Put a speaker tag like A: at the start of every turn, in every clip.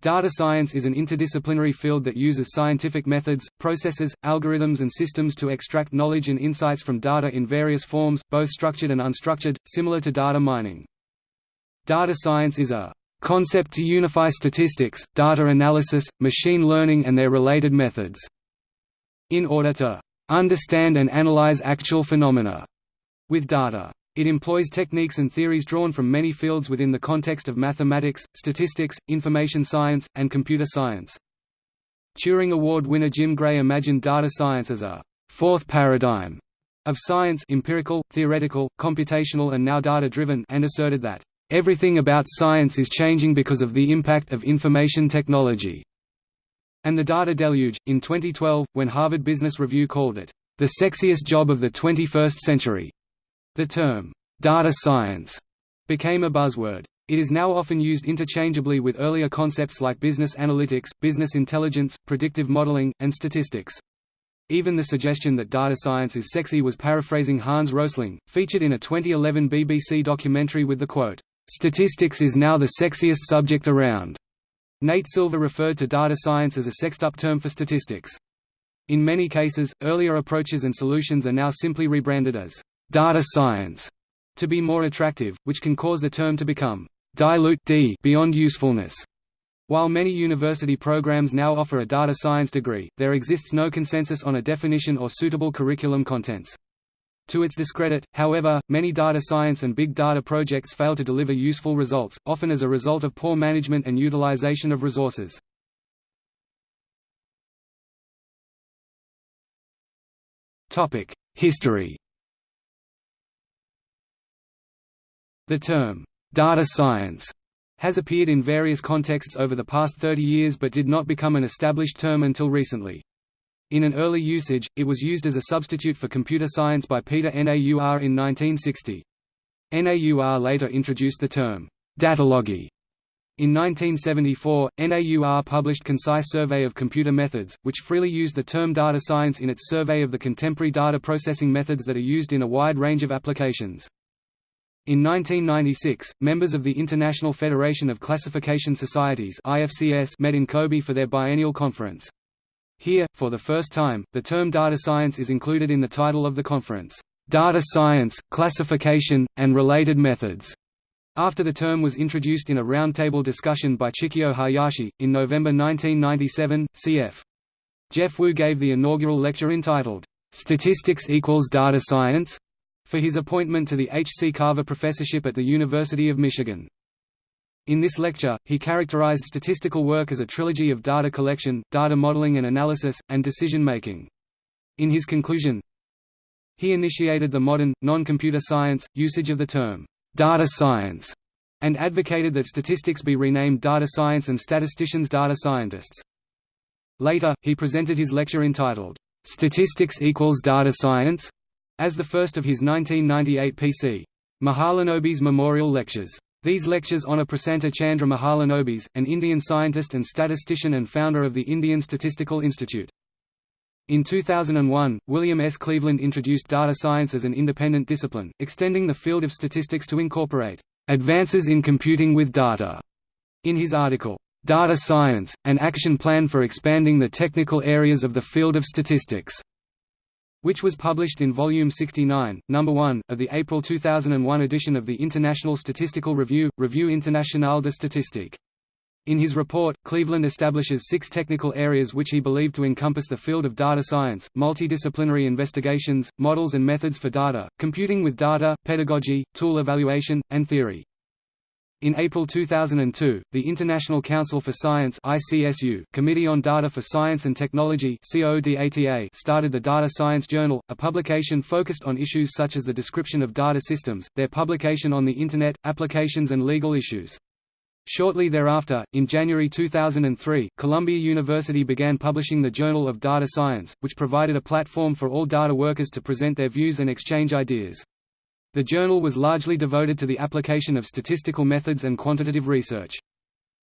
A: Data science is an interdisciplinary field that uses scientific methods, processes, algorithms and systems to extract knowledge and insights from data in various forms, both structured and unstructured, similar to data mining. Data science is a concept to unify statistics, data analysis, machine learning and their related methods, in order to understand and analyze actual phenomena with data. It employs techniques and theories drawn from many fields within the context of mathematics, statistics, information science, and computer science. Turing Award winner Jim Gray imagined data science as a fourth paradigm of science empirical, theoretical, computational and now data-driven and asserted that, "...everything about science is changing because of the impact of information technology." And the data deluge, in 2012, when Harvard Business Review called it, "...the sexiest job of the 21st century." The term, data science, became a buzzword. It is now often used interchangeably with earlier concepts like business analytics, business intelligence, predictive modeling, and statistics. Even the suggestion that data science is sexy was paraphrasing Hans Rosling, featured in a 2011 BBC documentary with the quote, "Statistics is now the sexiest subject around." Nate Silver referred to data science as a sexed-up term for statistics. In many cases, earlier approaches and solutions are now simply rebranded as data science to be more attractive, which can cause the term to become dilute d beyond usefulness. While many university programs now offer a data science degree, there exists no consensus on a definition or suitable curriculum contents. To its discredit, however, many data science and big data projects fail to deliver useful results, often as a result of poor management and utilization of resources. History The term, data science, has appeared in various contexts over the past 30 years but did not become an established term until recently. In an early usage, it was used as a substitute for computer science by Peter Naur in 1960. Naur later introduced the term, datalogy. In 1974, NAUR published Concise Survey of Computer Methods, which freely used the term data science in its survey of the contemporary data processing methods that are used in a wide range of applications. In 1996, members of the International Federation of Classification Societies met in Kobe for their biennial conference. Here, for the first time, the term data science is included in the title of the conference, Data Science, Classification, and Related Methods. After the term was introduced in a roundtable discussion by Chikio Hayashi, in November 1997, C. F. Jeff Wu gave the inaugural lecture entitled, Statistics Equals Data Science? For his appointment to the H. C. Carver Professorship at the University of Michigan. In this lecture, he characterized statistical work as a trilogy of data collection, data modeling and analysis, and decision-making. In his conclusion, he initiated the modern, non-computer science, usage of the term, data science, and advocated that statistics be renamed data science and statisticians data scientists. Later, he presented his lecture entitled, Statistics equals Data Science? As the first of his 1998 P.C. Mahalanobis Memorial Lectures. These lectures honor Prasanta Chandra Mahalanobis, an Indian scientist and statistician and founder of the Indian Statistical Institute. In 2001, William S. Cleveland introduced data science as an independent discipline, extending the field of statistics to incorporate advances in computing with data. In his article, Data Science, an Action Plan for Expanding the Technical Areas of the Field of Statistics, which was published in Volume 69, Number 1, of the April 2001 edition of the International Statistical Review, Revue Internationale de Statistique. In his report, Cleveland establishes six technical areas which he believed to encompass the field of data science, multidisciplinary investigations, models and methods for data, computing with data, pedagogy, tool evaluation, and theory. In April 2002, the International Council for Science ICSU Committee on Data for Science and Technology started the Data Science Journal, a publication focused on issues such as the description of data systems, their publication on the Internet, applications and legal issues. Shortly thereafter, in January 2003, Columbia University began publishing the Journal of Data Science, which provided a platform for all data workers to present their views and exchange ideas. The journal was largely devoted to the application of statistical methods and quantitative research.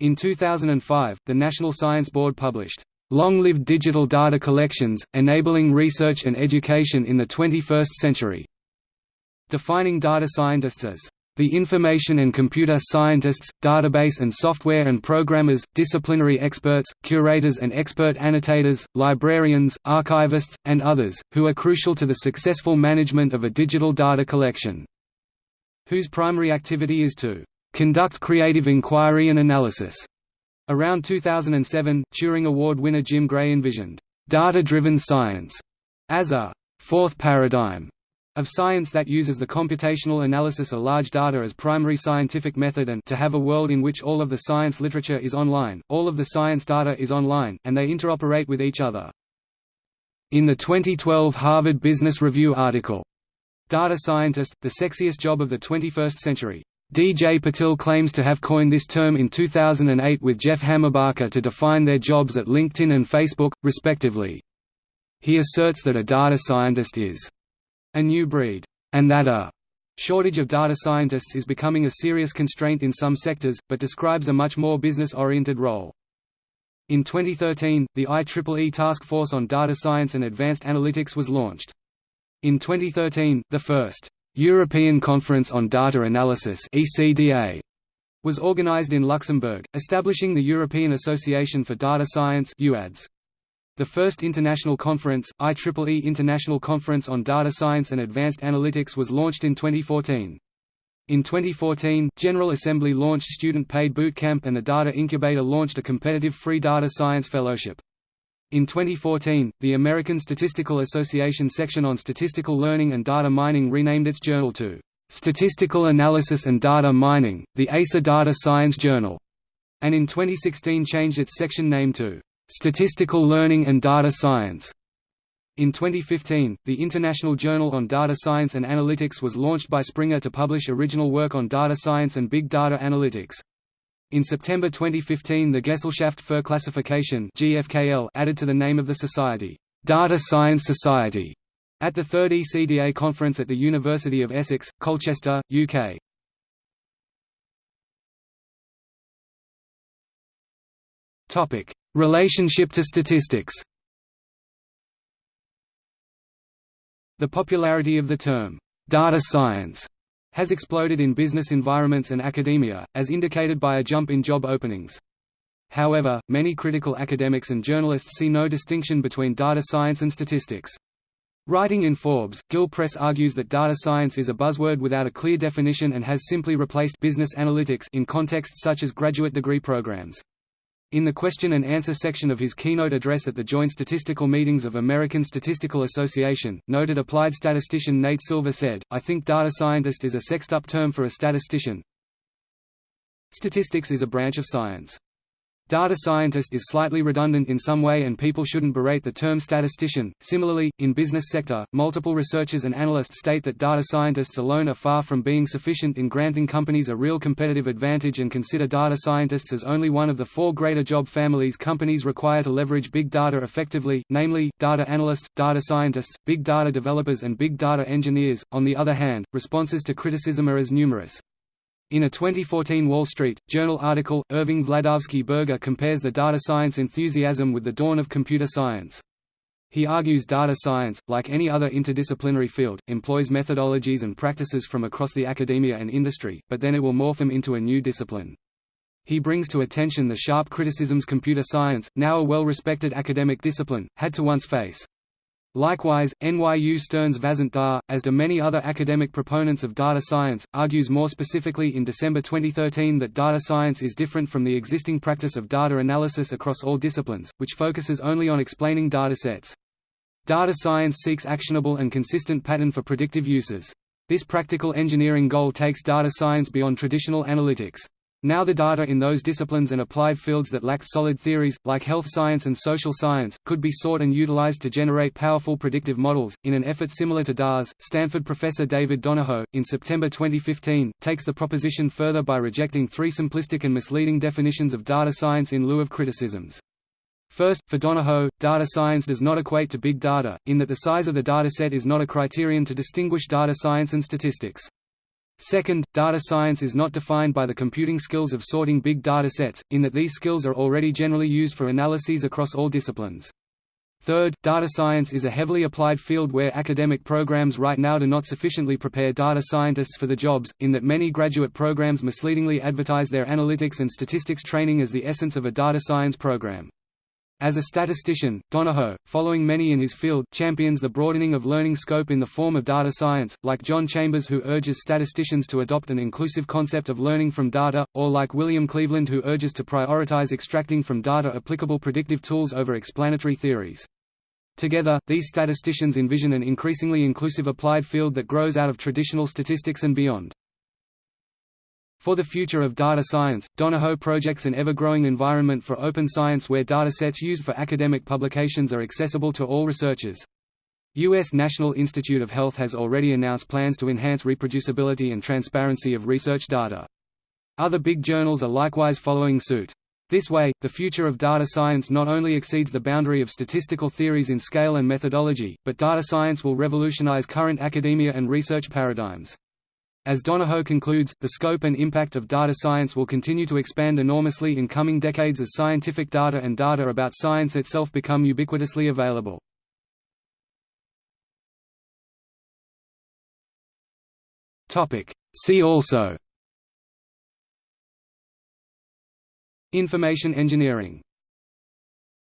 A: In 2005, the National Science Board published, "'Long-Lived Digital Data Collections, Enabling Research and Education in the 21st Century' defining data scientists as The information and computer scientists, database and software and programmers, disciplinary experts, curators and expert annotators, librarians, archivists, and others, who are crucial to the successful management of a digital data collection. Whose primary activity is to conduct creative inquiry and analysis. Around 2007, Turing Award winner Jim Gray envisioned data-driven science as a fourth paradigm of science that uses the computational analysis of large data as primary scientific method and to have a world in which all of the science literature is online, all of the science data is online, and they interoperate with each other. In the 2012 Harvard Business Review article, Data Scientist, the Sexiest Job of the 21st Century, DJ Patil claims to have coined this term in 2008 with Jeff Hammerbacher to define their jobs at LinkedIn and Facebook, respectively. He asserts that a data scientist is a new breed, and that a shortage of data scientists is becoming a serious constraint in some sectors, but describes a much more business-oriented role. In 2013, the IEEE Task Force on Data Science and Advanced Analytics was launched. In 2013, the first European Conference on Data Analysis (ECDA) was organized in Luxembourg, establishing the European Association for Data Science (EUADS). The first international conference, IEEE International Conference on Data Science and Advanced Analytics was launched in 2014. In 2014, General Assembly launched Student Paid Bootcamp and the Data Incubator launched a competitive free data science fellowship. In 2014, the American Statistical Association section on statistical learning and data mining renamed its journal to Statistical Analysis and Data Mining, the ASA Data Science Journal, and in 2016 changed its section name to Statistical Learning and Data Science. In 2015, the International Journal on Data Science and Analytics was launched by Springer to publish original work on data science and big data analytics. In September 2015 the Gesellschaft für Klassifikation GFKL added to the name of the society, Data Science Society, at the third ECDA conference at the University of Essex, Colchester, UK. Topic: Relationship to statistics. The popularity of the term data science has exploded in business environments and academia, as indicated by a jump in job openings. However, many critical academics and journalists see no distinction between data science and statistics. Writing in Forbes, Gil Press argues that data science is a buzzword without a clear definition and has simply replaced business analytics in contexts such as graduate degree programs. In the question and answer section of his keynote address at the Joint Statistical Meetings of American Statistical Association, noted applied statistician Nate Silver said, I think data scientist is a sexed-up term for a statistician. Statistics is a branch of science. Data scientist is slightly redundant in some way and people shouldn't berate the term statistician. Similarly, in business sector, multiple researchers and analysts state that data scientists alone are far from being sufficient in granting companies a real competitive advantage and consider data scientists as only one of the four greater job families companies require to leverage big data effectively, namely, data analysts, data scientists, big data developers and big data engineers. On the other hand, responses to criticism are as numerous. In a 2014 Wall Street Journal article, Irving Wladawsky-Berger compares the data science enthusiasm with the dawn of computer science. He argues data science, like any other interdisciplinary field, employs methodologies and practices from across the academia and industry, but then it will morph them into a new discipline. He brings to attention the sharp criticisms computer science, now a well-respected academic discipline, had to once face. Likewise, NYU Stern's Vasant Dhar, as do many other academic proponents of data science, argues more specifically in December 2013 that data science is different from the existing practice of data analysis across all disciplines, which focuses only on explaining data sets. Data science seeks actionable and consistent pattern for predictive uses. This practical engineering goal takes data science beyond traditional analytics. Now the data in those disciplines and applied fields that lack solid theories, like health science and social science, could be sought and utilized to generate powerful predictive models. In an effort similar to Dhar's, Stanford professor David Donoho, in September 2015, takes the proposition further by rejecting three simplistic and misleading definitions of data science in lieu of criticisms. First, for Donoho, data science does not equate to big data, in that the size of the dataset is not a criterion to distinguish data science and statistics. Second, data science is not defined by the computing skills of sorting big data sets, in that these skills are already generally used for analyses across all disciplines. Third, data science is a heavily applied field where academic programs right now do not sufficiently prepare data scientists for the jobs, in that many graduate programs misleadingly advertise their analytics and statistics training as the essence of a data science program. As a statistician, Donoho, following many in his field, champions the broadening of learning scope in the form of data science, like John Chambers who urges statisticians to adopt an inclusive concept of learning from data, or like William Cleveland who urges to prioritize extracting from data applicable predictive tools over explanatory theories. Together, these statisticians envision an increasingly inclusive applied field that grows out of traditional statistics and beyond. For the future of data science, Donoho projects an ever-growing environment for open science where datasets used for academic publications are accessible to all researchers. U.S. National Institute of Health has already announced plans to enhance reproducibility and transparency of research data. Other big journals are likewise following suit. This way, the future of data science not only exceeds the boundary of statistical theories in scale and methodology, but data science will revolutionize current academia and research paradigms. As Donoho concludes, the scope and impact of data science will continue to expand enormously in coming decades as scientific data and data about science itself become ubiquitously available. See also. Information engineering